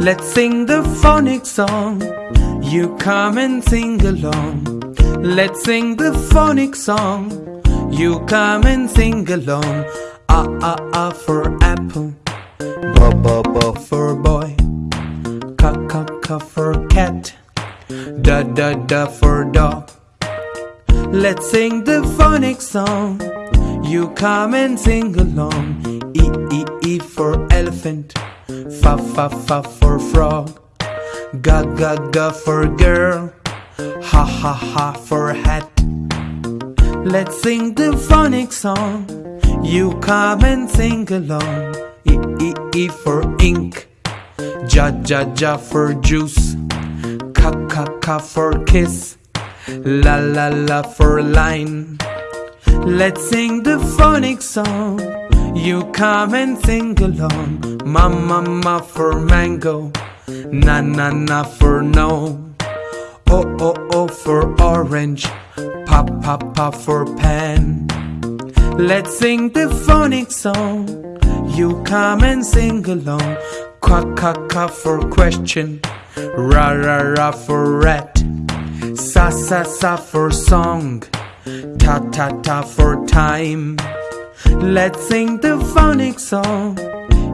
Let's sing the phonic song. You come and sing along. Let's sing the phonic song. You come and sing along. Ah ah ah for apple. Ba ba ba for boy. Ka ka ka for cat. Da da da for dog. Let's sing the phonic song. You come and sing along. E e e for elephant. Fa fa fa for frog. Ga ga ga for girl. Ha ha ha for hat. Let's sing the phonic song. You come and sing along. E e e for ink. Ja ja ja for juice. Ka ka ka for kiss. La la la for line. Let's sing the phonic song. You come and sing along. Ma ma ma for mango. Na na na for no. Oh oh oh for orange. Pa pa pa for pen. Let's sing the phonic song. You come and sing along. Quack quack quack for question. Ra ra ra for rat. Sa sa sa for song. Ta ta ta for time. Let's sing the phonic song.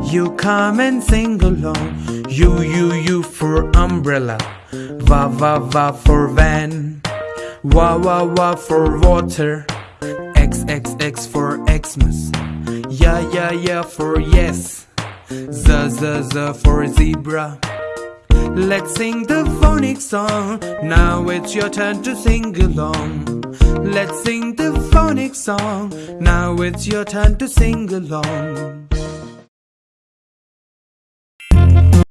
You come and sing along. You you you for umbrella. Va va va for van. Wa wa wa for water. X X X for Xmas. Yeah yeah yeah for yes. Z z z for zebra. Let's sing the phonic song. Now it's your turn to sing along. Let's sing the phonic song. Now it's your turn to sing along.